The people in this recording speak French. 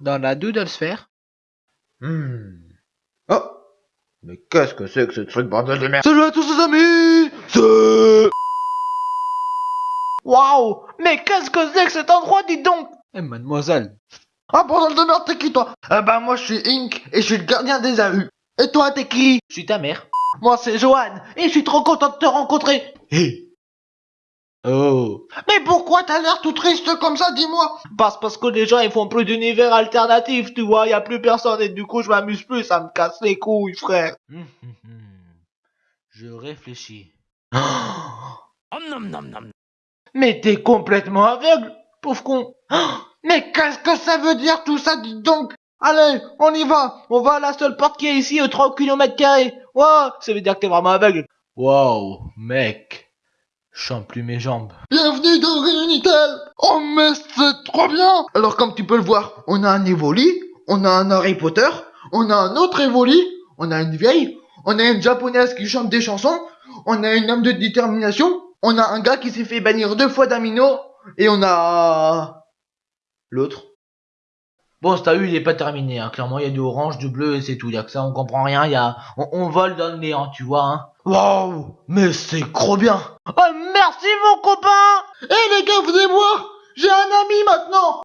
Dans la doodle sphère. Hmm. Oh. Mais qu'est-ce que c'est que ce truc bordel de merde Salut à tous les amis! C'est... Waouh! Mais qu'est-ce que c'est que cet endroit, dis donc! Eh, mademoiselle. Ah bordel de merde, t'es qui toi? Ah bah moi je suis Ink et je suis le gardien des AU. Et toi t'es qui? Je suis ta mère. Moi c'est Johan et je suis trop content de te rencontrer. Hé Oh Mais pourquoi t'as l'air tout triste comme ça, dis-moi? Parce, parce que les gens, ils font plus d'univers alternatif, tu vois, y a plus personne, et du coup, je m'amuse plus, ça me casse les couilles, frère. Hum, hum, hum. Je réfléchis. Mais t'es complètement aveugle, pauvre con. Mais qu'est-ce que ça veut dire tout ça, dis donc? Allez, on y va On va à la seule porte qui est ici, aux 3 km carrés. Wow, ça veut dire que t'es vraiment aveugle. Wow, mec. Sens plus mes jambes. Bienvenue dans Réunitel Oh mais c'est trop bien Alors comme tu peux le voir, on a un Evoli, on a un Harry Potter, on a un autre Evoli, on a une vieille, on a une japonaise qui chante des chansons, on a une homme de détermination, on a un gars qui s'est fait bannir deux fois d'Amino, et on a... L'autre. Bon, t'as eu, il est pas terminé, hein. Clairement, il y a du orange, du bleu, et c'est tout. Y a que ça, on comprend rien, y a... On, on vole dans le néant, tu vois, hein. Waouh Mais c'est trop bien Oh, merci, mon copain Eh les gars, venez voir J'ai un ami maintenant